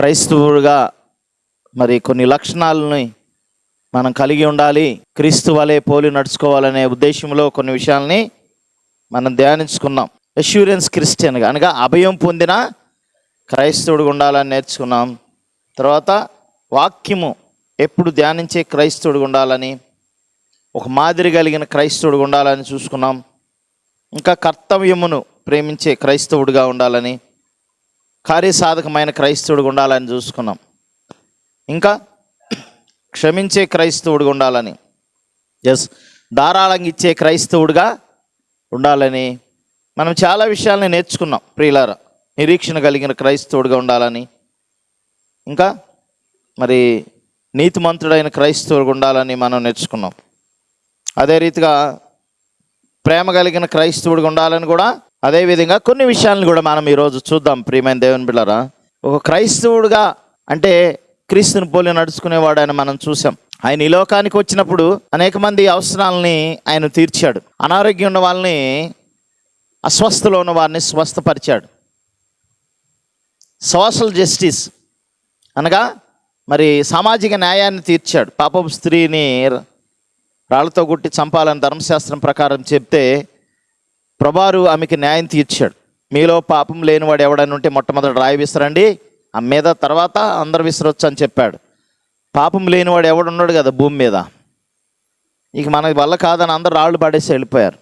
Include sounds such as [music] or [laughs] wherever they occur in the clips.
క్రైస్తవుడుగా మరి కొన్ని లక్షణాలని మనం కలిగి ఉండాలి. క్రీస్తు వలె పోలి నడుచుకోవాలనే ఉద్దేశంలో కొన్ని విషయాల్ని మనం ధ్యానించుకున్నాం. అష్యూరెన్స్ క్రిస్టియన్గా అనగా అభయం పొందిన క్రైస్తవుడిగా ఉండాలని నేర్చుకున్నాం. తర్వాత వాక్యము ఎప్పుడు ధ్యానించే క్రైస్తవుడిగా ఉండాలని ఒక మాదిరి కలిగిన క్రైస్తవుడిగా ఉండాలని చూసుకున్నాం. ఇంకా కర్తవ్యమును ప్రేమించే క్రైస్తవుడిగా ఉండాలని కార్యసాధకమైన క్రైస్తవుడిగా ఉండాలని చూసుకున్నాం. ఇంకా క్షమించే క్రైస్తవుడిగా ఉండాలని ఎస్ ధారాళంగా ఇచ్చే క్రైస్తవుడిగా ఉండాలని మనం చాలా విషయాల్ని నేర్చుకున్నాం ప్రియులార. నిరీక్షణ కలిగిన క్రైస్తవుడిగా ఉండాలని ఇంకా మరి నీతిమంతుడైన క్రైస్తవుడిగా ఉండాలని మనం నేర్చుకున్నాం. అదే రీతిగా ప్రేమ కలిగిన క్రైస్తవుడిగా ఉండాలని కూడా అదే విధంగా కొన్ని విషయాలను కూడా మనం ఈరోజు చూద్దాం ప్రియమైన దేవుని బిళ్ళరా ఒక క్రైస్తవుడుగా అంటే క్రీస్తుని పోలి నడుచుకునేవాడు అని మనం చూసాం ఆయన ఈ లోకానికి వచ్చినప్పుడు అనేక మంది అవసరాలని ఆయన తీర్చాడు. అనారోగ్యం ఉన్న వాళ్ళని అస్వస్థలో ఉన్న వారిని స్వస్థపరిచాడు. సోషల్ జస్టిస్ అనగా మరి సామాజిక న్యాయాన్ని తీర్చాడు. పాపపు స్త్రీని రాళ్ళతో కొట్టి చంపాలని ధర్మశాస్త్రం ప్రకారం చెప్తే ప్రభారు ఆమెకి న్యాయం తీర్చాడు. మీలో పాపం లేనివాడు ఎవడని ఉంటే మొట్టమొదటి రాయి విసరండి. ఆ మీద తర్వాత అందరు విసరొచ్చు అని చెప్పాడు. పాపం లేనివాడు ఎవడున్నాడు కదా భూమి మీద? ఇక మన వల్ల కాదని అందరు రాళ్ళు పడేసి వెళ్ళిపోయారు.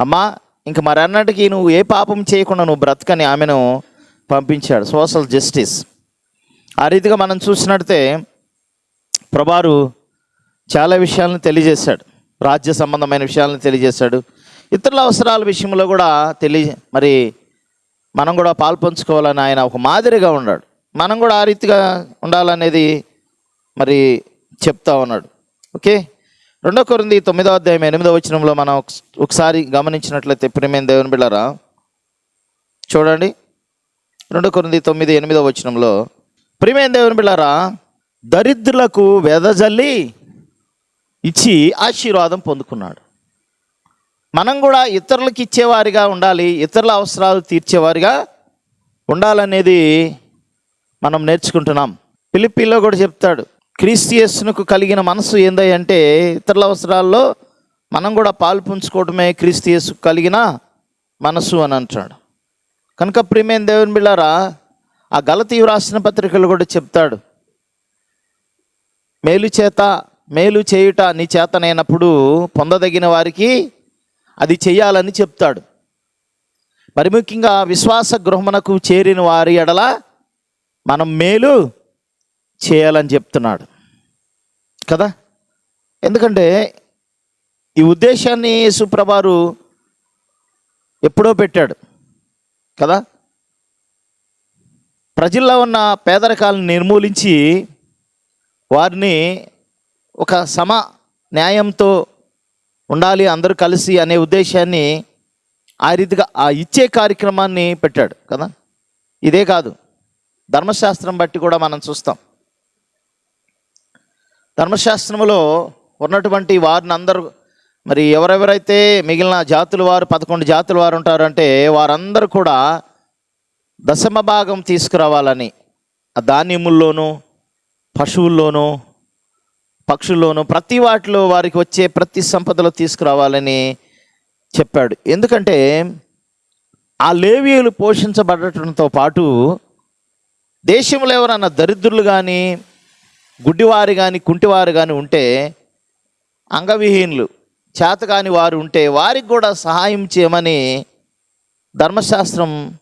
అమ్మా ఇంక మరి నువ్వు ఏ పాపం చేయకుండా నువ్వు బ్రతకని ఆమెను పంపించాడు సోషల్ జస్టిస్. ఆ రీతిగా మనం చూసినట్టే ప్రభారు చాలా విషయాలను తెలియజేశాడు. రాజ్య సంబంధమైన విషయాలను తెలియజేశాడు. ఇతరుల అవసరాల విషయంలో కూడా తెలియ మరి మనం కూడా పాల్పంచుకోవాలని ఆయన ఒక మాదిరిగా ఉన్నాడు. మనం కూడా ఆ రీతిగా ఉండాలనేది మరి చెప్తా ఉన్నాడు. ఓకే? రెండో కొరింది తొమ్మిదో అధ్యాయం ఎనిమిదో వచనంలో మనం ఒకసారి గమనించినట్లయితే ప్రేమేం దేవుని బిళ్ళరా? చూడండి. రెండో కొరింది తొమ్మిది ఎనిమిదో వచనంలో ప్రేమేం దేవుని బిళ్ళారా? దరిద్రులకు వెదజల్లి ఇచ్చి ఆశీర్వాదం పొందుకున్నాడు. మనం కూడా ఇతరులకు ఇచ్చేవారిగా ఉండాలి ఇతరుల అవసరాలు తీర్చేవారిగా ఉండాలనేది మనం నేర్చుకుంటున్నాం. పిలిపిలో కూడా చెప్తాడు క్రీస్తియస్నుకు కలిగిన మనసు ఏందంటే ఇతరుల అవసరాల్లో మనం కూడా పాలు పుంజుకోవటమే క్రీస్తియస్కు కలిగిన మనసు అని అంటాడు. కనుక ప్రియమైన దేవుని బిళ్ళారా ఆ గలతీ రాసిన పత్రికలు కూడా చెప్తాడు మేలు చేత మేలు చేయుట నీ చేతనైనప్పుడు పొందదగిన వారికి అది చేయాలని చెప్తాడు. మరి ముఖ్యంగా విశ్వాస గృహమునకు చేరిన వారి ఎడల మనం మేలు చేయాలని చెప్తున్నాడు. కదా? ఎందుకంటే ఈ ఉద్దేశాన్ని సుప్రభారు ఎప్పుడో పెట్టాడు. కదా? ప్రజల్లో ఉన్న పేదరికాలను నిర్మూలించి వారిని ఒక సమ న్యాయంతో ఉండాలి అందరూ కలిసి అనే ఉద్దేశాన్ని ఆ రీతిగా ఆ ఇచ్చే కార్యక్రమాన్ని పెట్టాడు కదా? ఇదే కాదు. ధర్మశాస్త్రం బట్టి కూడా మనం చూస్తాం. ధర్మశాస్త్రంలో ఉన్నటువంటి వారిని అందరూ మరి ఎవరెవరైతే మిగిలిన జాతుల వారు పదకొండు జాతుల వారు ఉంటారంటే వారందరూ కూడా దశమ భాగం తీసుకురావాలని ఆ ధాన్యముల్లోనూ పశువుల్లోనూ పక్షుల్లోనూ ప్రతి వాటిలో వారికి వచ్చే ప్రతి సంపదలో తీసుకురావాలని చెప్పాడు. ఎందుకంటే ఆ లేవీయులు పోషించబడటంతో పాటు దేశంలో ఎవరన్నా దరిద్రులు కానీ గుడ్డివారు కానీ కుంటివారు కానీ ఉంటే అంగవిహీనులు చేతకాని వారు ఉంటే వారికి కూడా సహాయం చేయమని ధర్మశాస్త్రం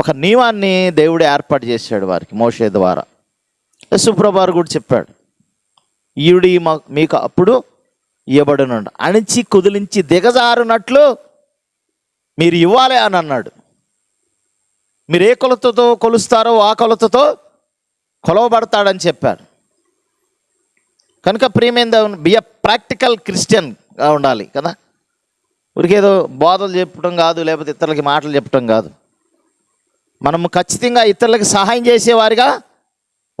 ఒక నియమాన్ని దేవుడు ఏర్పాటు చేశాడు వారికి మోషే ద్వారా. యశుప్రభారు కూడా చెప్పాడు. ఈయుడి మా- మీకు అప్పుడు ఇవ్వబడును అణిచి కుదిలించి దిగజారునట్లు మీరు ఇవ్వాలి అని అన్నాడు. మీరు ఏ కొలతతో కొలుస్తారో ఆ కొలతతో కొలవబడతాడని చెప్పారు. కనుక ప్రియమైన బి ఎ ప్రాక్టికల్ క్రిస్టియన్గా ఉండాలి కదా. ఊరికేదో బోధలు చెప్పడం కాదు లేకపోతే ఇతరులకి మాటలు చెప్పడం కాదు. మనము ఖచ్చితంగా ఇతరులకి సహాయం చేసేవారిగా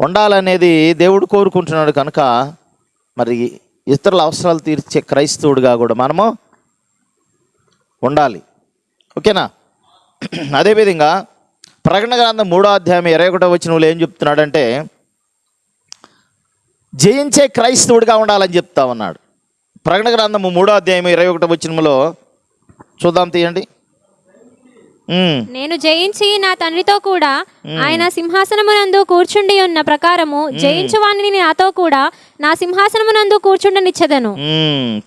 ఉండాలనేది దేవుడు కోరుకుంటున్నాడు కనుక మరి ఇతరుల అవసరాలు తీర్చే క్రైస్తవుడిగా కూడా మనము ఉండాలి. ఓకేనా? అదేవిధంగా ప్రకటన గ్రంథం మూడో అధ్యాయం ఇరవై ఒకటో వచ్చిన ఏం చెప్తున్నాడంటే జయించే క్రైస్తవుడిగా ఉండాలని చెప్తా ఉన్నాడు. ప్రకటన గ్రంథము మూడో అధ్యాయం ఇరవై ఒకటో వచ్చినములో చూద్దాం తీయండి. నేను జయించి నా తండ్రితో కూడా ఆయన సింహాసనమునందు కూర్చుండి ఉన్న ప్రకారము జయించు వాణిని నాతో కూడా నా సింహాసనమునందు కూర్చుండనిచ్చెదను.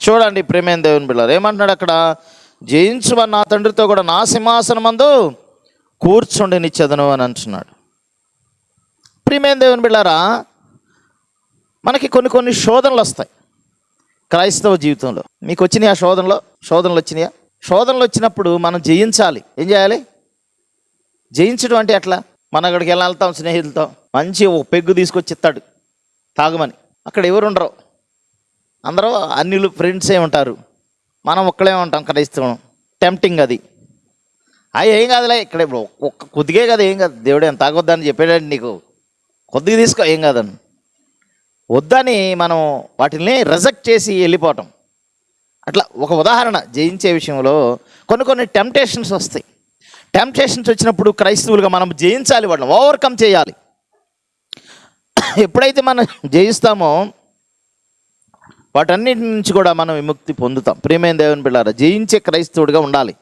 చూడండి ప్రేమేం దేవుని బిళ్ళారు ఏమంటున్నాడు అక్కడ? జయించు నా తండ్రితో కూడా నా సింహాసనం మందు కూర్చుండి నిచ్చెదను అని అంటున్నాడు. ప్రియమేం దేవుని బిళ్ళారా మనకి కొన్ని కొన్ని శోధనలు వస్తాయి. క్రైస్తవ జీవితంలో. మీకు వచ్చినాయి ఆ శోధనలో? శోధనలు వచ్చినాయా? శోధనలు వచ్చినప్పుడు మనం జయించాలి. ఏం చేయాలి? జయించడం అంటే ఎట్లా? మనం అక్కడికి వెళ్ళి వెళ్తాం స్నేహితులతో? మంచి ఒక పెగ్గు తీసుకొచ్చి ఇస్తాడు. తాగమని. అక్కడ ఎవరు ఉండరు. అందరూ అన్నిలు ఫ్రెండ్సే ఉంటారు. మనం ఒక్కడే ఉంటాం క్రైస్తవం టెంప్టింగ్ అది. అవి ఏం కాదులే ఇక్కడ ఇప్పుడు ఒక్క కొద్దిగే కదా ఏం కాదు. దేవుడు ఏం తాగొద్దని చెప్పాడండి నీకు. కొద్దిగా తీసుకో ఏం కాదని. వద్దని మనం వాటిని రిజెక్ట్ చేసి వెళ్ళిపోవటం. అట్లా ఒక ఉదాహరణ జయించే విషయంలో కొన్ని కొన్ని టెంప్టేషన్స్ వస్తాయి. టెంప్టేషన్స్ వచ్చినప్పుడు క్రైస్తవులుగా మనం జయించాలి వాటిని ఓవర్కమ్ చేయాలి. ఎప్పుడైతే మనం జయిస్తామో వాటన్నిటి నుంచి కూడా మనం విముక్తి పొందుతాం. ప్రేమైన దేవుని పిల్లారా జయించే క్రైస్తవుడిగా ఉండాలి.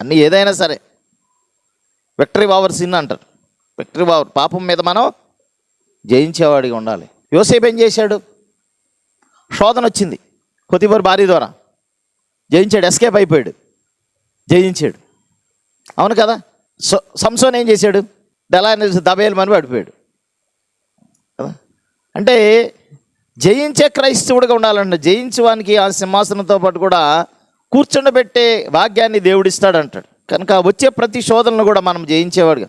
అన్నీ ఏదైనా సరే. విక్టరీ వావర్ సిన్ అంటారు. విక్టరీ వావర్ పాపం మీద మనం జయించేవాడిగా ఉండాలి. యోసేపు ఏం చేశాడు? శోధన వచ్చింది. కొద్దివారి భార్య ద్వారా. జయించాడు ఎస్కేప్ అయిపోయాడు. జయించాడు. అవును కదా? సంసోన్ ఏం చేశాడు? దళా దబేలు మని పడిపోయాడు. కదా? అంటే జయించే క్రైస్తవుడిగా ఉండాలంటే జయించడానికి ఆ సింహాసనంతో పాటు కూడా కూర్చుండబెట్టే భాగ్యాన్ని దేవుడిస్తాడు అంటాడు కనుక వచ్చే ప్రతి శోధనను కూడా మనం జయించేవాడుగా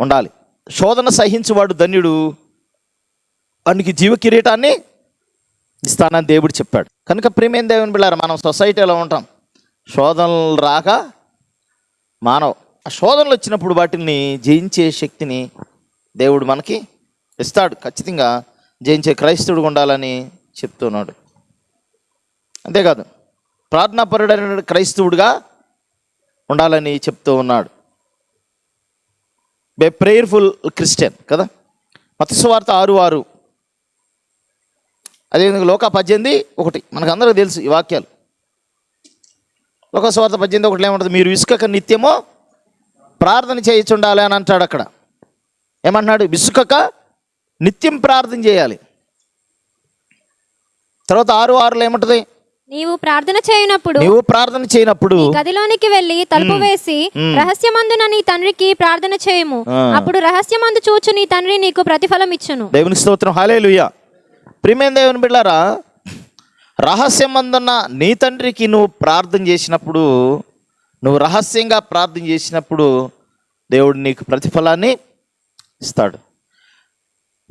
ఉండాలి. శోధన సహించువాడు ధన్యుడు. వానికి జీవ కిరీటాన్ని ఇస్తానని దేవుడు చెప్పాడు. కనుక ప్రేమేం దేవుని బిళ్ళారు మనం సొసైటీలో ఉంటాం. శోధనలు రాక మానవ. ఆ శోధనలు వచ్చినప్పుడు వాటిని జయించే శక్తిని దేవుడు మనకి ఇస్తాడు. ఖచ్చితంగా జయించే క్రైస్తవుడు ఉండాలని చెప్తున్నాడు. అంతేకాదు ప్రార్థనాపరుడైన క్రైస్తవుడిగా ఉండాలని చెప్తూ ఉన్నాడు. బే ప్రేయర్ఫుల్ క్రిస్టియన్ కదా? మతస్వార్త ఆరు ఆరు అదేవిధంగా లోక పద్దెనిమిది ఒకటి. మనకు అందరికీ తెలుసు ఈ వాక్యాలు. లోకస్వార్త పద్దెనిమిది ఒకటి ఏమంటుంది? మీరు విసుకక నిత్యమో ప్రార్థన చేయించుండాలి అని అంటాడు అక్కడ. ఏమంటున్నాడు? విసుకక నిత్యం ప్రార్థన చేయాలి. తర్వాత ఆరు ఆరులో ఏమంటుంది? నీవు ప్రార్థన చేయనప్పుడు నీవు ప్రార్థన చేయనప్పుడు గదిలోనికి వెళ్ళి తలుపు వేసి రహస్యమందున నీ తండ్రికి ప్రార్థన చేయము. అప్పుడు రహస్యమందు చూచు నీ తండ్రి నీకు ప్రతిఫలం ఇచ్చును. దేవుని స్తోత్రం. హాలేలుయ్య ప్రియమైన దేవుని బిడ్డారా? రహస్యం అందున్న నీ తండ్రికి నువ్వు ప్రార్థన చేసినప్పుడు నువ్వు రహస్యంగా ప్రార్థన చేసినప్పుడు దేవుడు నీకు ప్రతిఫలాన్ని ఇస్తాడు.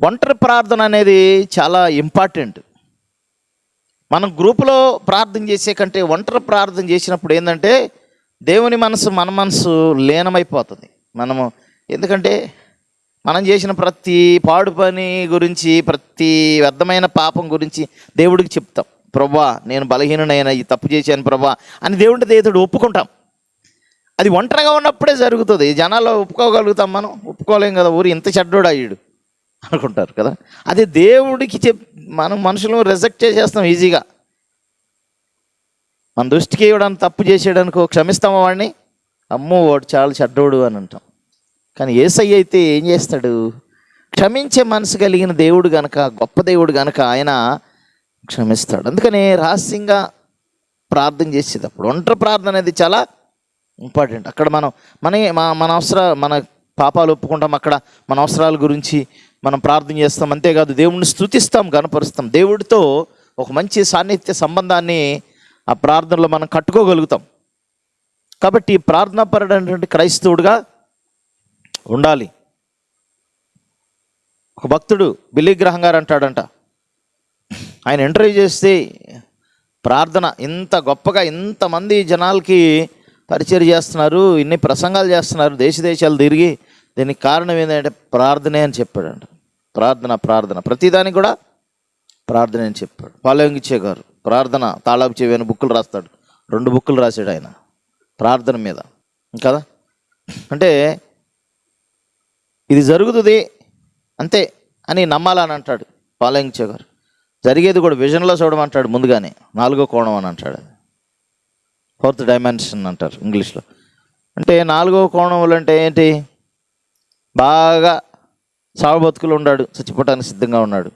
ఒంటరి ప్రార్థన అనేది చాలా ఇంపార్టెంట్. మనం గ్రూపులో ప్రార్థన చేసే కంటే ఒంటరి ప్రార్థన చేసినప్పుడు ఏంటంటే దేవుని మనసు మన మనసు లీనమైపోతుంది. మనము ఎందుకంటే మనం చేసిన ప్రతి పాడు పని గురించి ప్రతి వ్యర్థమైన పాపం గురించి దేవుడికి చెప్తాం. ప్రభా నేను బలహీననైన ఈ తప్పు చేశాను ప్రభా అని దేవుడి దేవుడు ఒప్పుకుంటాం. అది ఒంటరిగా ఉన్నప్పుడే జరుగుతుంది. జనాల్లో ఒప్పుకోగలుగుతాం మనం. ఒప్పుకోలేం కదా ఊరు. ఇంత చెడ్డోడు అయ్యాడు అనుకుంటారు కదా. అదే దేవుడికి చెప్ మనం మనుషులను రిజెక్ట్ చేసేస్తాం ఈజీగా. మన దృష్టికి ఇవ్వడానికి తప్పు చేసేయడానికి క్షమిస్తామా వాడిని. అమ్మో వాడు చాలా చెడ్డోడు అని అంటాం. కానీ ఏసై అయితే ఏం చేస్తాడు? క్షమించే మనసు కలిగిన దేవుడు గనక గొప్ప దేవుడు గనక ఆయన క్షమిస్తాడు. అందుకనే రహస్యంగా ప్రార్థన చేసేటప్పుడు ఒంటరి ప్రార్థన అనేది చాలా ఇంపార్టెంట్. అక్కడ మనం మన మన అవసరాలు అవసర మన పాపాలు ఒప్పుకుంటాం అక్కడ మన అవసరాల గురించి మనం ప్రార్థన చేస్తాం. అంతేకాదు దేవుడిని స్థుతిస్తాం గనపరుస్తాం. దేవుడితో ఒక మంచి సాన్నిధ్య సంబంధాన్ని ఆ ప్రార్థనలో మనం కట్టుకోగలుగుతాం. కాబట్టి ప్రార్థనాపరుడైనటువంటి క్రైస్తవుడుగా ఉండాలి. ఒక భక్తుడు బిల్లి గ్రహం గారు అంటాడంట. ఆయన ఇంటర్వ్యూ చేస్తే ప్రార్థన ఇంత గొప్పగా ఇంతమంది జనాలకి పరిచయం చేస్తున్నారు ఇన్ని ప్రసంగాలు చేస్తున్నారు దేశ దేశాలు తిరిగి దీనికి కారణం ఏంటంటే ప్రార్థనే అని చెప్పాడంట. ప్రార్థన ప్రార్థన. ప్రతిదానికి కూడా ప్రార్థన అని చెప్పాడు. పాలయంగిచ్చే గారు ప్రార్థన తాళాపు చెవి అని బుక్కులు రాస్తాడు. రెండు బుక్కులు రాశాడు ఆయన. ప్రార్థన మీద. కదా? అంటే ఇది జరుగుతుంది అంతే అని నమ్మాలని అంటాడు పాలయంచే గారు. జరిగేది కూడా విజన్లో చూడమంటాడు ముందుగానే. నాలుగో కోణం అని అంటాడు అది. ఫోర్త్ డైమెన్షన్ అంటారు ఇంగ్లీష్లో. అంటే నాలుగో కోణములు అంటే ఏంటి? బాగా సాగు బతుకులు ఉన్నాడు చచ్చిపోవటానికి సిద్ధంగా ఉన్నాడు.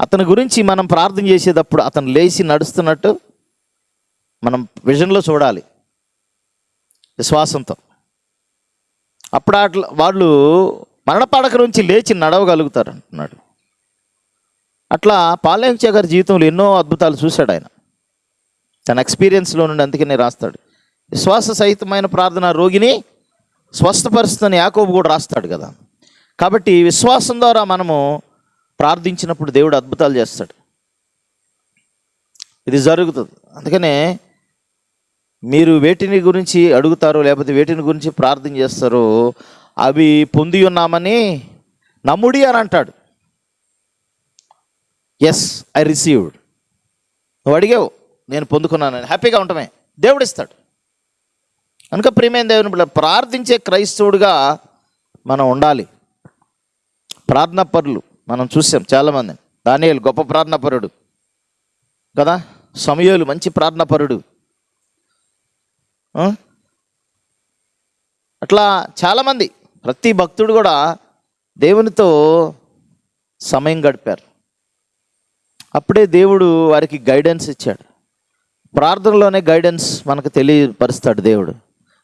అతని గురించి మనం ప్రార్థన చేసేటప్పుడు అతను లేచి నడుస్తున్నట్టు మనం విజన్లో చూడాలి. విశ్వాసంతో. అప్పుడు అట్లా వాళ్ళు మరణపడక నుంచి లేచి నడవగలుగుతారు అంటున్నాడు. అట్లా పాలయంచే గారి జీవితంలో ఎన్నో అద్భుతాలు చూశాడు ఆయన. తన ఎక్స్పీరియన్స్లో నుండి అందుకనే రాస్తాడు. విశ్వాస సహితమైన ప్రార్థన రోగిని స్వస్థపరుస్తుందని యాకోబు కూడా రాస్తాడు కదా. కాబట్టి విశ్వాసం ద్వారా మనము ప్రార్థించినప్పుడు దేవుడు అద్భుతాలు చేస్తాడు. ఇది జరుగుతుంది. అందుకనే మీరు వేటిని గురించి అడుగుతారో లేకపోతే వేటిని గురించి ప్రార్థన చేస్తారో అవి పొంది ఉన్నామని నమ్ముడి అని అంటాడు. ఎస్ ఐ రిసీవ్డ్ నువ్వు అడిగావు నేను పొందుకున్నానని. హ్యాపీగా ఉండటమే. దేవుడు ఇస్తాడు. కనుక ప్రియమైన దేవుని ప్రార్థించే క్రైస్తవుడిగా మనం ఉండాలి. ప్రార్థన పరులు మనం చూసాం చాలామంది. దానియేలు గొప్ప ప్రార్థన పరుడు. కదా? సమయాలు మంచి ప్రార్థన పరుడు. అట్లా చాలామంది ప్రతి భక్తుడు కూడా దేవునితో సమయం గడిపారు. అప్పుడే దేవుడు వారికి గైడెన్స్ ఇచ్చాడు. ప్రార్థనలోనే గైడెన్స్ మనకు తెలియపరుస్తాడు దేవుడు.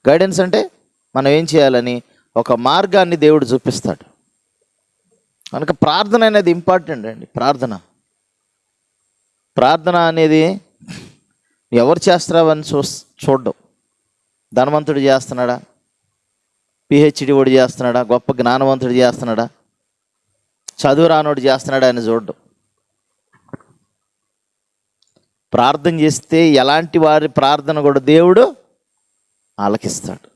గైడెన్స్ అంటే మనం ఏం చేయాలని ఒక మార్గాన్ని దేవుడు చూపిస్తాడు. కనుక ప్రార్థన అనేది ఇంపార్టెంట్ అండి ప్రార్థన. ప్రార్థన అనేది ఎవరు చేస్తారని చూ చూడడం. ధనవంతుడు చేస్తున్నాడా? పిహెచ్డి వాడు చేస్తున్నాడా? గొప్ప జ్ఞానవంతుడు చేస్తున్నాడా? చదువు రానోడు చేస్తున్నాడా అని చూడడం. ప్రార్థన చేస్తే ఎలాంటి వారి ప్రార్థన కూడా దేవుడు ఆలకిస్తాడు.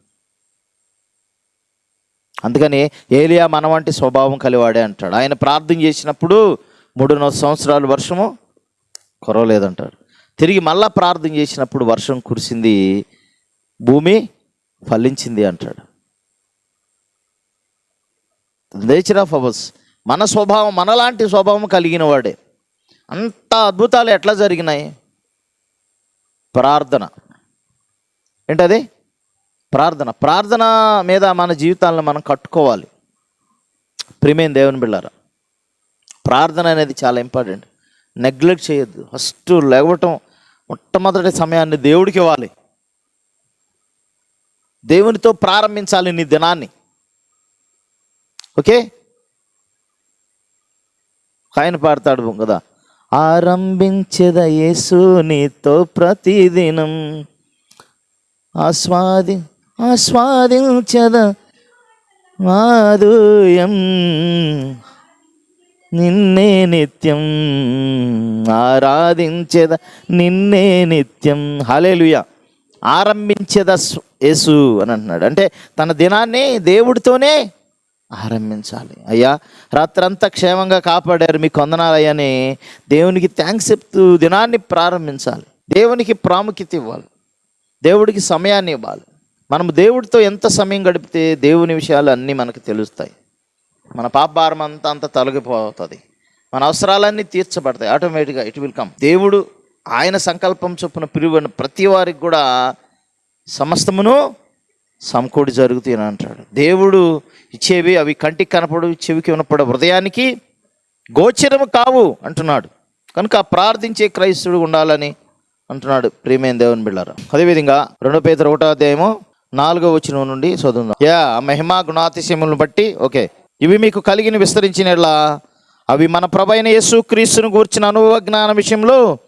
అందుకని ఏలియా మన వంటి స్వభావం కలివాడే అంటాడు. ఆయన ప్రార్థన చేసినప్పుడు మూడున్నర సంవత్సరాలు వర్షము కురవలేదంటాడు. తిరిగి మళ్ళా ప్రార్థన చేసినప్పుడు వర్షం కురిసింది భూమి ఫలించింది అంటాడు. నేచర్ ఆఫ్ అవర్స్ మన స్వభావం మనలాంటి స్వభావం కలిగిన వాడే. అంత అద్భుతాలు ఎట్లా జరిగినాయి? ప్రార్థన. ఏంటది? ప్రార్థన. ప్రార్థన మీద మన జీవితాలను మనం కట్టుకోవాలి. ప్రిమేం దేవుని బిళ్ళారా ప్రార్థన అనేది చాలా ఇంపార్టెంట్. నెగ్లెక్ట్ చేయొద్దు. ఫస్ట్ లేవటం మొట్టమొదటి సమయాన్ని దేవుడికి ఇవ్వాలి. దేవునితో ప్రారంభించాలి నీ దినాన్ని. ఓకే? ఆయన పాడతాడు కదా. ఆరంభించద యేసు నీతో ప్రతిదినం. ఆస్వాది ఆస్వాదించద మాధుయం నిన్నే నిత్యం ఆరాధించేద నిన్నే నిత్యం. హలేలుయ ఆరంభించేద యేసు అని అంటున్నాడు. అంటే తన దినాన్ని దేవుడితోనే ఆరంభించాలి. అయ్యా రాత్రంతా క్షేమంగా కాపాడారు మీకు వందనాలయ్యని దేవునికి థ్యాంక్స్ చెప్తూ దినాన్ని ప్రారంభించాలి. దేవునికి ప్రాముఖ్యత ఇవ్వాలి. దేవుడికి సమయాన్ని ఇవ్వాలి. మనం దేవుడితో ఎంత సమయం గడిపితే దేవుని విషయాలు అన్నీ మనకు తెలుస్తాయి. మన పాపభారం అంతా అంత తొలగిపోతుంది. మన అవసరాలన్నీ తీర్చబడతాయి. ఆటోమేటిక్గా ఇట్ విల్ కమ్ దేవుడు ఆయన సంకల్పం చొప్పున పిలువని ప్రతి వారికి కూడా సమస్తమును సమకూడి జరుగుతాయని అంటాడు. దేవుడు ఇచ్చేవి అవి కంటికి కనపడు చెవికి వినపడ హృదయానికి గోచరము కావు అంటున్నాడు. కనుక ప్రార్థించే క్రైస్తుడు ఉండాలని అంటున్నాడు ప్రియమైన దేవుని బిళ్ళారు. అదేవిధంగా రెండో పేద ఒకటో అధ్యాయము నాలుగో వచ్చిన నుండి చదువుదాం. యా మహిమా గుణాతిశయములను బట్టి ఓకే ఇవి మీకు కలిగిన విస్తరించినలా అవి మన ప్రభైన యేసు క్రీస్తును గూర్చిన అనుభవ జ్ఞానం విషయంలో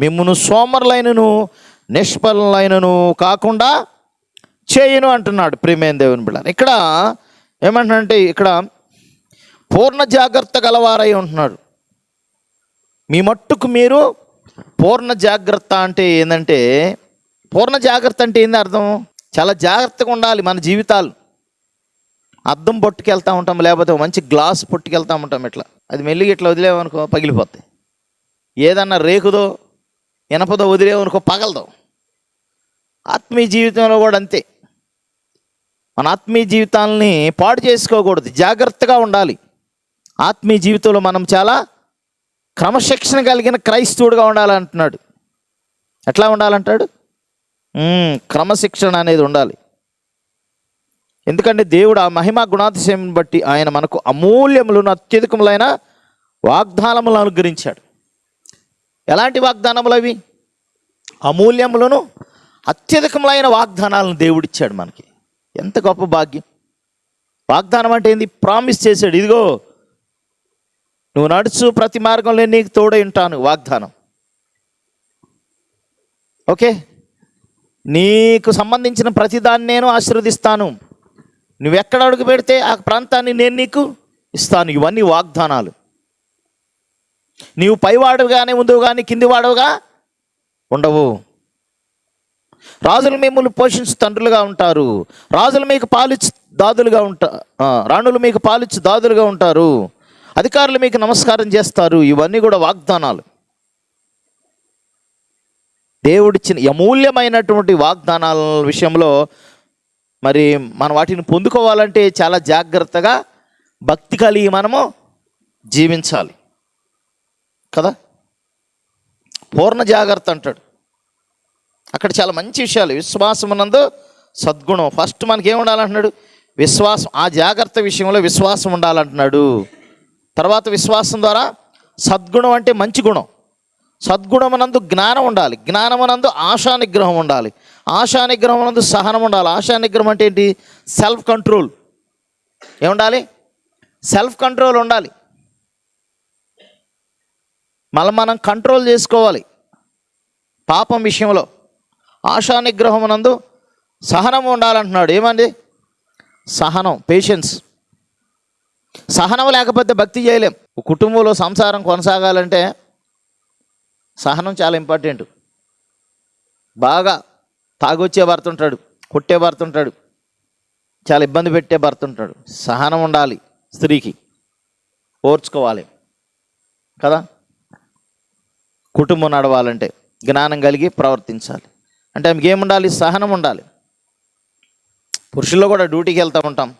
మిమ్మును సోమరులైనను నిష్ఫలైనను కాకుండా చేయను అంటున్నాడు ప్రియమైన దేవుని బిడ్డ ఇక్కడ ఏమంటున్నాడంటే ఇక్కడ పూర్ణ జాగ్రత్త గలవారై ఉంటున్నాడు. మీ మట్టుకు మీరు పూర్ణ జాగ్రత్త అంటే ఏంటంటే పూర్ణ జాగ్రత్త అంటే ఏంది అర్థం? చాలా జాగ్రత్తగా ఉండాలి మన జీవితాలు. అద్దం పట్టుకెళ్తూ ఉంటాం లేకపోతే మంచి గ్లాస్ పట్టుకెళ్తూ ఉంటాం ఇట్లా. అది మెల్లిగా ఇట్లా వదిలేమనుకో పగిలిపోతాయి ఏదన్నా రేకుదో ఇనపదో వదిలేమనుకో పగలదో. ఆత్మీయ జీవితంలో కూడా అంతే. మన ఆత్మీయ జీవితాలని పాడు చేసుకోకూడదు జాగ్రత్తగా ఉండాలి. ఆత్మీయ జీవితంలో మనం చాలా క్రమశిక్షణ కలిగిన క్రైస్తవుడిగా ఉండాలంటున్నాడు. ఎట్లా ఉండాలంటాడు? క్రమశిక్షణ అనేది ఉండాలి. ఎందుకంటే దేవుడు ఆ మహిమ గుణాతిశయం బట్టి ఆయన మనకు అమూల్యములను అత్యధికములైన వాగ్దానములను అనుగ్రహించాడు. ఎలాంటి వాగ్దానములు అవి? అమూల్యములను అత్యధికములైన వాగ్దానాలను దేవుడిచ్చాడు మనకి. ఎంత గొప్ప భాగ్యం. వాగ్దానం అంటే ఏంది? ప్రామిస్ చేశాడు. ఇదిగో నువ్వు నడుచు ప్రతి మార్గంలో నీకు తోడై ఉంటాను వాగ్దానం. ఓకే? నీకు సంబంధించిన ప్రతిదాన్ని నేను ఆశీర్వదిస్తాను. నువ్వు ఎక్కడ అడుగు పెడితే ఆ ప్రాంతాన్ని నేను నీకు ఇస్తాను. ఇవన్నీ వాగ్దానాలు. నీవు పైవాడుగానే ఉందువు కానీ కిందివాడుగా ఉండవు. రాజులు మిమ్మల్ని పోషించి తండ్రులుగా ఉంటారు. రాజులు మీకు పాలిచ్చి దాదులుగా ఉంటా రాణులు మీకు పాలిచ్చి దాదులుగా ఉంటారు. అధికారులు మీకు నమస్కారం చేస్తారు. ఇవన్నీ కూడా వాగ్దానాలు. దేవుడిచ్చిన అమూల్యమైనటువంటి వాగ్దానాల విషయంలో మరి మనం వాటిని పొందుకోవాలంటే చాలా జాగ్రత్తగా భక్తి కలిగి మనము జీవించాలి. కదా? పూర్ణ జాగ్రత్త అంటాడు. అక్కడ చాలా మంచి విషయాలు. విశ్వాసమునందు సద్గుణం. ఫస్ట్ మనకి ఏమి ఉండాలంటున్నాడు విశ్వాసం. ఆ జాగ్రత్త విషయంలో విశ్వాసం ఉండాలంటున్నాడు. తర్వాత విశ్వాసం ద్వారా సద్గుణం అంటే మంచి గుణం. సద్గుణమునందు జ్ఞానం ఉండాలి. జ్ఞానమునందు ఆశా నిగ్రహం ఉండాలి. ఆశా నిగ్రహమునందు సహనం ఉండాలి. ఆశా నిగ్రహం అంటే ఏంటి? సెల్ఫ్ కంట్రోల్ ఏముండాలి? సెల్ఫ్ కంట్రోల్ ఉండాలి. మళ్ళీ మనం కంట్రోల్ చేసుకోవాలి. పాపం విషయంలో. ఆశా నిగ్రహమునందు సహనం ఉండాలంటున్నాడు. ఏమండి? సహనం పేషెన్స్ సహనం లేకపోతే భక్తి చేయలేం. కుటుంబంలో సంసారం కొనసాగాలంటే సహనం చాలా ఇంపార్టెంట్ బాగా తాగొచ్చే భర్త ఉంటాడు కొట్టే భర్త ఉంటాడు చాలా ఇబ్బంది పెట్టే భర్త ఉంటాడు. సహనం ఉండాలి స్త్రీకి ఓర్చుకోవాలి కదా? కుటుంబం నడవాలంటే జ్ఞానం కలిగి ప్రవర్తించాలి. అంటే ఆమెకి ఏముండాలి? సహనం ఉండాలి. పురుషుల్లో కూడా డ్యూటీకి వెళ్తూ ఉంటాం.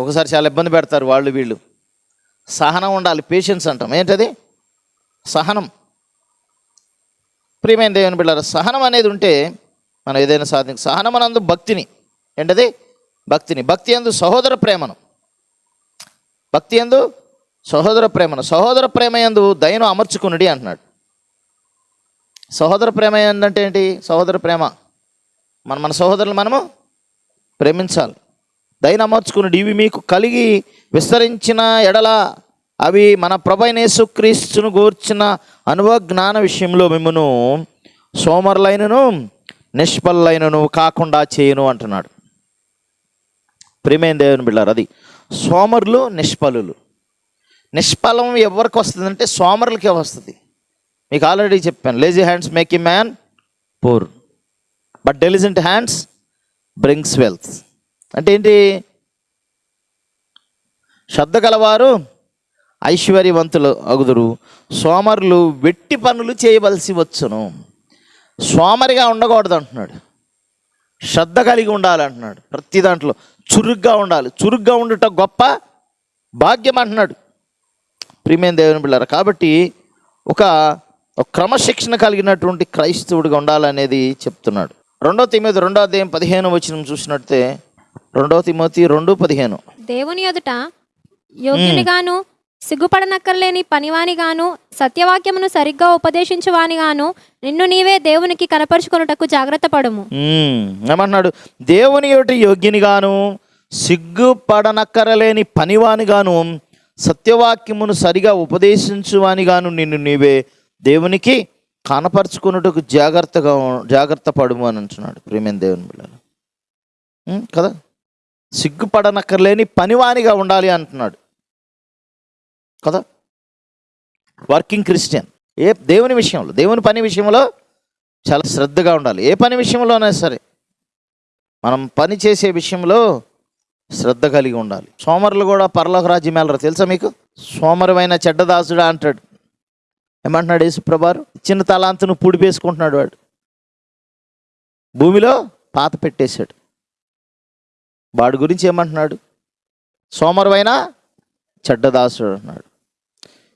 ఒకసారి చాలా ఇబ్బంది పెడతారు వాళ్ళు వీళ్ళు. సహనం ఉండాలి పేషెన్స్ అంటాం. ఏంటది? సహనం. ప్రియమైన దేవుని బిళ్ళారు సహనం అనేది ఉంటే మనం ఏదైనా సాధించ సహనం అనందు భక్తిని. ఏంటది? భక్తిని. భక్తి ఎందు సహోదర ప్రేమను. భక్తి ఎందు సహోదర ప్రేమను. సహోదర ప్రేమ ఎందు దయను అమర్చుకునుడి అంటున్నాడు. సహోదర ప్రేమ ఏంటంటే ఏంటి? సహోదర ప్రేమ. మన మన సహోదరులు మనము ప్రేమించాలి. దయను ఇవి మీకు కలిగి విస్తరించిన ఎడల అవి మన ప్రభైనేసుక్రీస్తును గూర్చిన అనుభవ జ్ఞాన విషయంలో మిమ్మను సోమరులైనను నిష్పల్లైనను కాకుండా చేయను అంటున్నాడు. ప్రేమైన దేవుని బిళ్ళారు అది సోమరులు నిష్పలులు నిష్ఫలం ఎవరికి వస్తుందంటే సోమరులకే వస్తుంది. మీకు ఆల్రెడీ చెప్పాను. లేజీ హ్యాండ్స్ మేక్ ఈ man poor but diligent hands brings wealth అంటే ఏంటి? శ్రద్ధ గలవారు ఐశ్వర్యవంతులు అగుదురు సోమరులు వెట్టి పనులు చేయవలసి వచ్చును. సోమరిగా ఉండకూడదు అంటున్నాడు. శ్రద్ధ కలిగి ఉండాలి అంటున్నాడు. ప్రతి దాంట్లో చురుగ్గా ఉండాలి. చురుగ్గా ఉండుట గొప్ప భాగ్యం అంటున్నాడు. ప్రియమైన దేవుని బిళ్ళారు కాబట్టి ఒక ఒక క్రమశిక్షణ కలిగినటువంటి క్రైస్తవుడిగా ఉండాలనేది చెప్తున్నాడు. రెండో తిమోతి రెండో అధ్యాయం పదిహేను వచ్చిన చూసినట్టే రెండో తిమోతి రెండు పదిహేను. దేవుని ఎదుట యోగ్యునిగాను సిగ్గుపడనక్కర్లేని పనివానిగాను సత్యవాక్యమును సరిగ్గా ఉపదేశించువానిగాను నిన్ను నీవే దేవునికి కనపరుచుకొనుటకు జాగ్రత్త పడుము. మ్మ్. ఏమంటున్నాడు? దేవుని యొటి యోగ్యునిగాను సిగ్గుపడనక్కరలేని పనివానిగాను సత్యవాక్యమును సరిగా ఉపదేశించువానిగాను నిన్ను నీవే దేవునికి కనపరుచుకున్నట్టుకు జాగ్రత్తగా జాగ్రత్త పడుము అని అంటున్నాడు ప్రేమేణ దేవుని పిల్లలు కదా? సిగ్గుపడనక్కర్లేని పనివానిగా ఉండాలి అంటున్నాడు. కదా? Working Christian. ఏ దేవుని విషయంలో దేవుని పని విషయంలో చాలా శ్రద్ధగా ఉండాలి. ఏ పని విషయంలోనే సరే మనం పని చేసే విషయంలో శ్రద్ధ కలిగి ఉండాలి. సోమరులు కూడా పరలోక రాజ్యం వెళ్ళరు తెలుసా మీకు? సోమరువైన చెడ్డదాసుడా అంటాడు. ఏమంటున్నాడు యేసుప్రభారు చిన్న తలాంతును పుడిపేసుకుంటున్నాడు వాడు. భూమిలో పాత పెట్టేశాడు. వాడి గురించి ఏమంటున్నాడు? సోమరువైన చెడ్డదాసుడు అన్నాడు.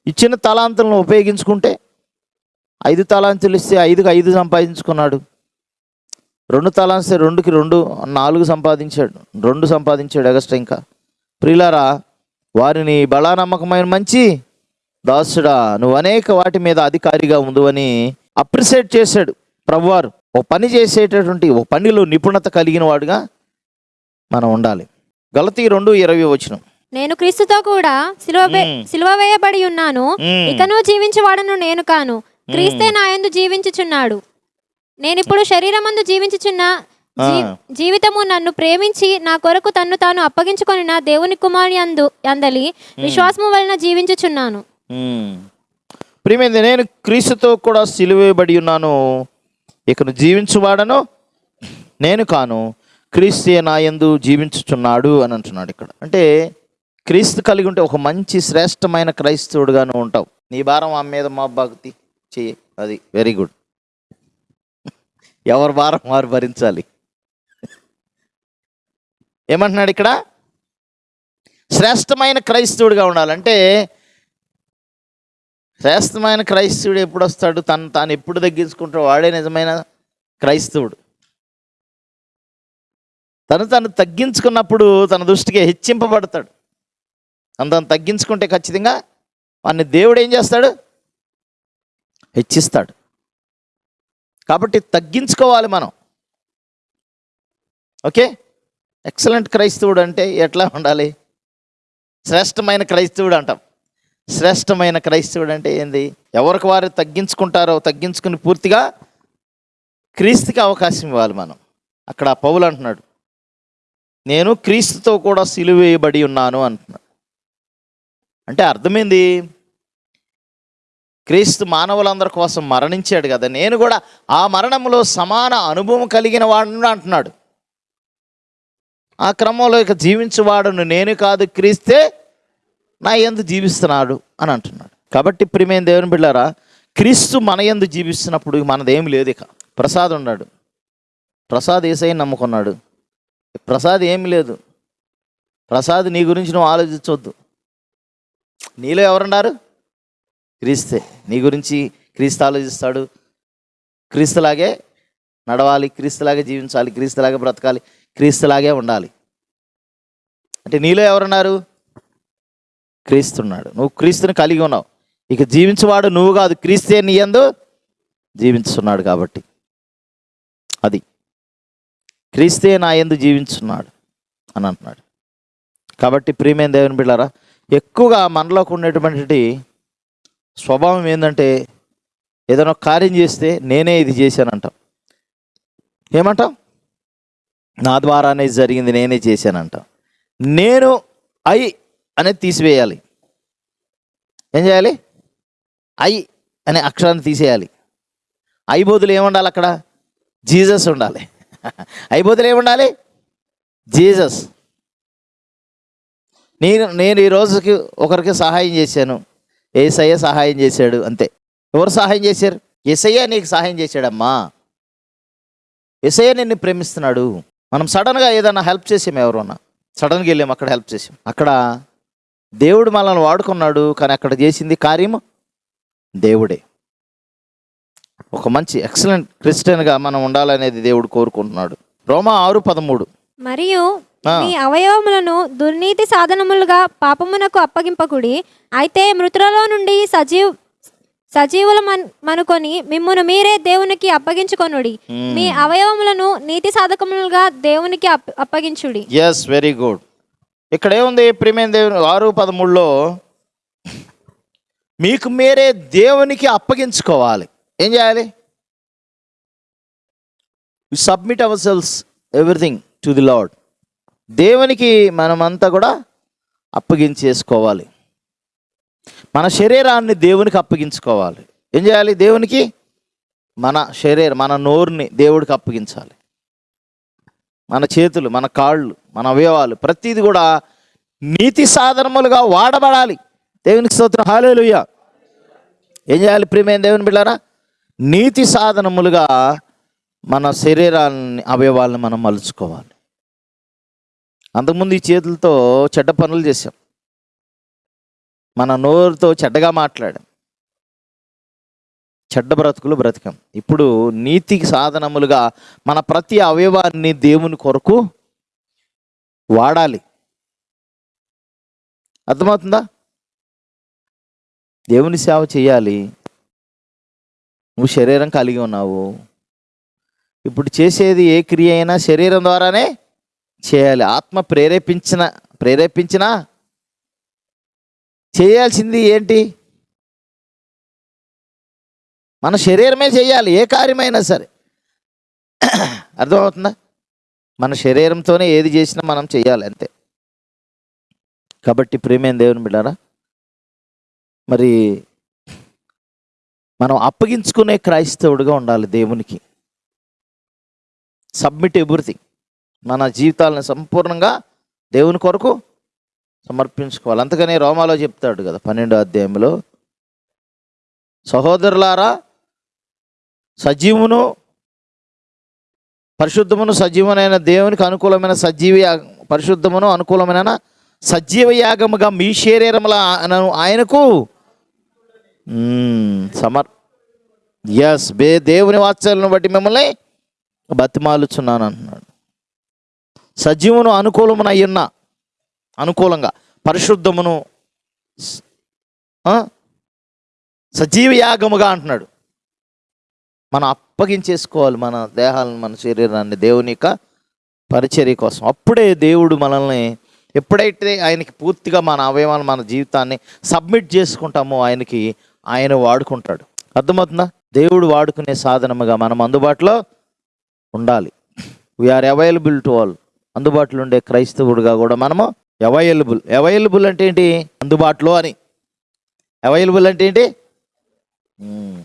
ఇచ్చిన తలాంతులను ఉపయోగించుకుంటే ఐదు తలాంతులు ఇస్తే ఐదుకు ఐదు సంపాదించుకున్నాడు. రెండు తలాంస్తే రెండుకి రెండు నాలుగు సంపాదించాడు. రెండు సంపాదించాడు ఎగస్ట్రా ఇంకా. ప్రిలారా వారిని బలానమ్మకమైన మంచి దాసుడా నువ్వు అనేక వాటి మీద అధికారిగా ఉందని అప్రిషియేట్ చేశాడు ప్రభువారు. ఓ పని చేసేటటువంటి ఓ పనిలో నిపుణత కలిగిన వాడుగా మనం ఉండాలి. గలతీ రెండు ఇరవై వచ్చిన నేను క్రీస్తుతో కూడా సిలువ. సిలువ వేయబడి ఉన్నాను. ఇకను జీవించువాడను నేను కాను. క్రీస్తే నా యందు జీవించుచున్నాడు. నేను ఇప్పుడు శరీరమందు జీవించుచున్న. జీవితము నన్ను ప్రేమించి నా కొరకు తన్ను తాను అప్పగించుకొని నా దేవుని కుమారి అందు అందలి విశ్వాసము వలన జీవించుచున్నాను. Hmm. ప్రియమైంది నేను క్రీస్తుతో కూడా సిలువేయబడి ఉన్నాను. ఇకను జీవించువాడను నేను కాను. క్రీస్తే నాయందు జీవించుచున్నాడు అని అంటున్నాడు ఇక్కడ. అంటే క్రీస్తు కలిగి ఉంటే ఒక మంచి శ్రేష్టమైన క్రైస్తవుడుగాను ఉంటావు. నీ భారం ఆమె మీద మా భక్తి చెయ్యి. అది వెరీ గుడ్ ఎవరి భారం వారు భరించాలి. ఏమంటున్నాడు ఇక్కడ? శ్రేష్టమైన క్రైస్తవుడిగా ఉండాలంటే శ్రేష్టమైన క్రైస్తవుడు ఎప్పుడు వస్తాడు తను తాను ఎప్పుడు తగ్గించుకుంటాడు వాడే నిజమైన క్రైస్తవుడు. తను తను తగ్గించుకున్నప్పుడు తన దృష్టికి హెచ్చింపబడతాడు. తను తను తగ్గించుకుంటే ఖచ్చితంగా వాడిని దేవుడు ఏం చేస్తాడు? హెచ్చిస్తాడు. కాబట్టి తగ్గించుకోవాలి మనం. ఓకే? ఎక్సలెంట్ క్రైస్తవుడు అంటే ఎట్లా ఉండాలి? శ్రేష్టమైన క్రైస్తవుడు అంటాం. శ్రేష్టమైన క్రైస్తవుడు అంటే ఏంది? ఎవరికి వారు తగ్గించుకుంటారో తగ్గించుకుని పూర్తిగా క్రీస్తుకి అవకాశం ఇవ్వాలి మనం. అక్కడ పౌలు అంటున్నాడు నేను క్రీస్తుతో కూడా సిలువేయబడి ఉన్నాను అంటున్నాడు. అంటే అర్థమైంది? క్రీస్తు మానవులందరి కోసం మరణించాడు కదా. నేను కూడా ఆ మరణంలో సమాన అనుభవం కలిగిన వాడును అంటున్నాడు. ఆ క్రమంలో ఇక జీవించువాడును నేను కాదు క్రీస్తే నా ఎందు జీవిస్తున్నాడు అని అంటున్నాడు. కాబట్టి ప్రిమేం దేవుని బిళ్ళారా క్రీస్తు మన ఎందు జీవిస్తున్నప్పుడు మనదేం లేదు ఇక. ప్రసాద్ ఉన్నాడు. ప్రసాద్ ఏసై నమ్ముకున్నాడు. ప్రసాద్ ఏమి లేదు. ప్రసాద్ నీ గురించి నువ్వు ఆలోచించవద్దు నీలో ఎవరున్నారు క్రీస్తే. నీ గురించి క్రీస్తు ఆలోచిస్తాడు. క్రీస్తులాగే నడవాలి క్రీస్తులాగే జీవించాలి క్రీస్తులాగే బ్రతకాలి క్రీస్తులాగే ఉండాలి. అంటే నీలో ఎవరున్నారు? క్రీస్తున్నాడు. నువ్వు క్రీస్తుని కలిగి ఉన్నావు. ఇక జీవించేవాడు నువ్వు కాదు క్రీస్తే నీ యందు జీవించున్నాడు కాబట్టి. అది. క్రీస్తే నా యందు జీవించున్నాడు అని అంటున్నాడు. కాబట్టి ప్రియమైన దేవుని బిళ్ళారా ఎక్కువగా మనలోకి ఉండేటువంటి స్వభావం ఏంటంటే ఏదైనా కార్యం చేస్తే నేనే ఇది చేశానంటాం. ఏమంటాం? నా ద్వారానే జరిగింది నేనే చేశానంటాం. నేను ఐ అనేది తీసివేయాలి. ఏం చేయాలి? ఐ అనే అక్షరాన్ని తీసేయాలి. ఐ ఏముండాలి అక్కడ? జీసస్ ఉండాలి. [laughs] ఐ బదులు ఏముండాలి? జీసస్. నేను నేను ఈ రోజుకి ఒకరికి సహాయం చేశాను. ఏసయ్య సహాయం చేశాడు అంతే. ఎవరు సహాయం చేశారు? ఎసయ్య నీకు సహాయం చేశాడమ్మా. ఎసయ్య నిన్ను ప్రేమిస్తున్నాడు. మనం సడన్గా ఏదైనా హెల్ప్ చేసాం ఎవరన్నా? సడన్గా వెళ్ళాం అక్కడ హెల్ప్ చేసాం అక్కడ? దేవుడు మనల్ని వాడుకున్నాడు కానీ అక్కడ చేసింది కార్యము దేవుడే. ఒక మంచి ఎక్సలెంట్ క్రిస్టియన్గా మనం ఉండాలనేది దేవుడు కోరుకుంటున్నాడు. రోమా ఆరు పదమూడు. మరియు. మీ అవయవములను దుర్నీతి సాధనములుగా పాపమునకు అప్పగింపకుడి అయితే మృతులలో నుండి సజీవ్ సజీవుల మనుకొని మిమ్మును మీరే దేవునికి అప్పగించుకొనుడి. మీ అవయవములను నీతి సాధకములుగా దేవునికి అప్- అప్పగించుడి. ఎస్ వెరీ గుడ్ ఇక్కడ ఏముంది ప్రియమైన దేవుని? ఆరు పదమూడులో మీకు మీరే దేవునికి అప్పగించుకోవాలి. ఏం చేయాలి? Submit ourselves everything to the Lord దేవునికి మనమంతా కూడా అప్పగించేసుకోవాలి. మన శరీరాన్ని దేవునికి అప్పగించుకోవాలి. ఏం చేయాలి? దేవునికి మన శరీరం మన నోరుని దేవుడికి అప్పగించాలి. మన చేతులు మన కాళ్ళు మన అవయవాలు ప్రతిది కూడా నీతి సాధనములుగా వాడబడాలి. దేవునికి స్తోత్రం. హాలేలుయ్య ఏం చేయాలి ప్రియమైన దేవుని బిళ్ళారా నీతి సాధనములుగా మన శరీరాన్ని అవయవాలను మనం మలుచుకోవాలి. అంతకుముందు ఈ చేతులతో చెడ్డ పనులు చేశాం. మన నోరుతో చెడ్డగా మాట్లాడాం. చెడ్డ బ్రతుకులు బ్రతికాం. ఇప్పుడు నీతికి సాధనములుగా మన ప్రతి అవయవాన్ని దేవుని కొరకు వాడాలి. అర్థమవుతుందా? దేవుని సేవ చేయాలి. నువ్వు శరీరం కలిగి ఉన్నావు. ఇప్పుడు చేసేది ఏ క్రియ అయినా శరీరం ద్వారానే చేయాలి. ఆత్మ ప్రేరేపించిన ప్రేరేపించినా చేయాల్సింది ఏంటి? మన శరీరమే చేయాలి ఏ కార్యమైనా సరే. అర్థమవుతుందా? మన శరీరంతోనే ఏది చేసినా మనం చేయాలి అంతే. కాబట్టి ప్రేమేం దేవుని బిడ్డారా? మరి మనం అప్పగించుకునే క్రైస్తవుడిగా ఉండాలి దేవునికి. సబ్మిట్ ఎవ్రీథింగ్ మన జీవితాలను సంపూర్ణంగా దేవుని కొరకు సమర్పించుకోవాలి. అంతకనే రోమాలో చెప్తాడు కదా పన్నెండో అధ్యాయంలో సహోదరులారా సజీవును పరిశుద్ధమును సజీవునైన దేవునికి అనుకూలమైన సజీవ పరిశుద్ధమును అనుకూలమైన సజీవ యాగముగా మీ శరీరముల ఆయన- ఆయనకు సమర్ ఎస్ బే దేవుని వాత్సల్యను బట్టి మిమ్మల్ని బతిమాలుచున్నాను అంటున్నాడు. సజీవును అనుకూలమున అయ్యున్న అనుకూలంగా పరిశుద్ధమును సజీవ యాగముగా అంటున్నాడు. మనం అప్పగించేసుకోవాలి మన దేహాలను మన శరీరాన్ని దేవుని యొక్క పరిచర్య కోసం. అప్పుడే దేవుడు మనల్ని ఎప్పుడైతే ఆయనకి పూర్తిగా మన అవయవాలు మన జీవితాన్ని సబ్మిట్ చేసుకుంటామో ఆయనకి ఆయన వాడుకుంటాడు. అర్థమవుతుందా? దేవుడు వాడుకునే సాధనముగా మనం అందుబాటులో ఉండాలి. వీఆర్ అవైలబుల్ టు ఆల్ అందుబాటులో ఉండే క్రైస్తవుడుగా కూడా మనము అవైలబుల్ అవైలబుల్ అంటే ఏంటి? అందుబాటులో అని. అవైలబుల్ అంటే ఏంటి? Hmm.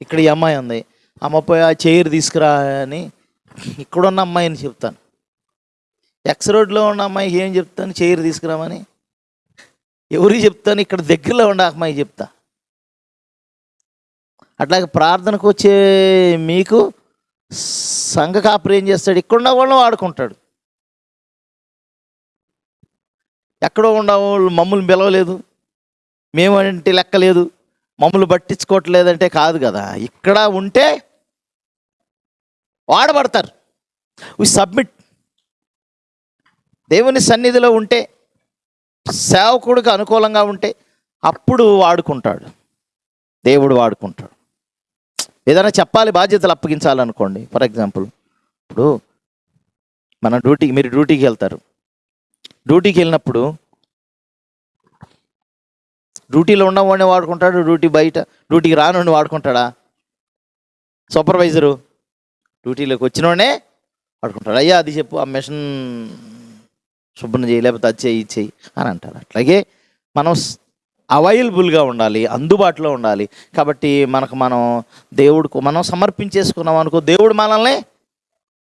ఇక్కడ ఈ అమ్మాయి ఉంది. అమ్మ పోయి ఆ చైర్ తీసుకురా అని ఇక్కడున్న అమ్మాయిని చెప్తాను. ఎక్స్ రోడ్లో ఉన్న అమ్మాయికి ఏం చెప్తాను? చైర్ తీసుకురామని ఎవరికి చెప్తాను? ఇక్కడ దగ్గరలో ఉండే అమ్మాయి చెప్తా. అట్లాగే ప్రార్థనకు వచ్చే మీకు సంఘ కాపురు ఏం చేస్తాడు? ఇక్కడున్న వాళ్ళని వాడుకుంటాడు. ఎక్కడో ఉన్న వాళ్ళు మమ్మల్ని పిలవలేదు. మేమంటే లెక్కలేదు. మమ్మల్ని పట్టించుకోవట్లేదంటే కాదు కదా. ఇక్కడ ఉంటే వాడబడతారు. వి సబ్మిట్ దేవుని సన్నిధిలో ఉంటే సేవకుడికి అనుకూలంగా ఉంటే అప్పుడు వాడుకుంటాడు. దేవుడు వాడుకుంటాడు. ఏదైనా చెప్పాలి బాధ్యతలు అప్పగించాలనుకోండి. ఫర్ ఎగ్జాంపుల్ ఇప్పుడు మన డ్యూటీకి మీరు డ్యూటీకి వెళ్తారు. డ్యూటీకి వెళ్ళినప్పుడు డ్యూటీలో ఉన్నవాడిని వాడుకుంటాడు? డ్యూటీ బయట డ్యూటీకి రానుండి వాడుకుంటాడా? సూపర్వైజరు డ్యూటీలోకి వచ్చినోడే వాడుకుంటాడు. అయ్యా అది చెప్పు ఆ మిషన్ శుభ్రం చేయి లేకపోతే అది చేయి చేయి అని అంటారు అట్లాగే మనం అవైలబుల్గా ఉండాలి అందుబాటులో ఉండాలి. కాబట్టి మనకు మనం దేవుడికి మనం సమర్పించేసుకున్నాం అనుకో దేవుడు మనల్ని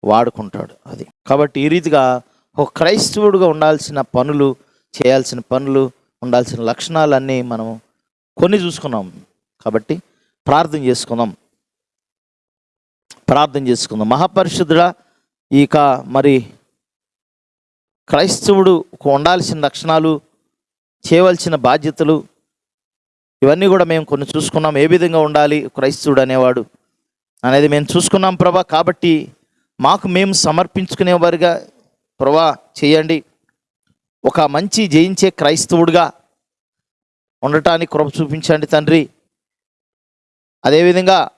వాడుకుంటాడు అది. కాబట్టి ఈ రీతిగా ఒక క్రైస్తవుడిగా ఉండాల్సిన పనులు చేయాల్సిన పనులు ఉండాల్సిన లక్షణాలన్నీ మనం కొన్ని చూసుకున్నాం. కాబట్టి ప్రార్థన చేసుకుందాం. ప్రార్థన చేసుకుందాం. మహాపరిశుద్ధుడ ఇక మరి క్రైస్తవుడు ఉండాల్సిన లక్షణాలు చేయవలసిన బాధ్యతలు ఇవన్నీ కూడా మేము కొన్ని చూసుకున్నాం. ఏ విధంగా ఉండాలి క్రైస్తవుడు అనేవాడు అనేది మేము చూసుకున్నాం ప్రభా. కాబట్టి మాకు మేము సమర్పించుకునేవారుగా. ప్రభా చేయండి. ఒక మంచి జయించే క్రైస్తవుడిగా ఉండటానికి కృప చూపించండి తండ్రి. అదేవిధంగా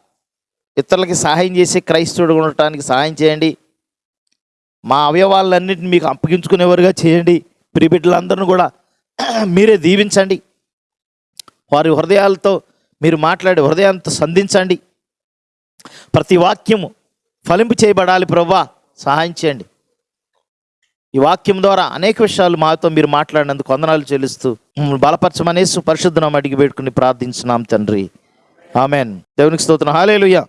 ఇతరులకి సహాయం చేసే క్రైస్తవుడిగా ఉండటానికి సహాయం చేయండి. మా అవయవాలన్నింటిని మీకు అప్పగించుకునేవారుగా చేయండి. ప్రిబిడ్డలందరిని కూడా మీరే దీవించండి. వారి హృదయాలతో మీరు మాట్లాడే హృదయాలతో సంధించండి. ప్రతి వాక్యము ఫలింపు చేయబడాలి ప్రవ్వా సహాయం చేయండి. ఈ వాక్యం ద్వారా అనేక విషయాలు మాతో మీరు మాట్లాడినందుకు వందనాలు చెల్లిస్తూ బలపరచమనేసి పరిశుద్ధనం అడిగి పెట్టుకుని ప్రార్థించున్నాం తండ్రి. ఆమెన్. దేవునికి స్తోత్రం. హాలేలుయ్యా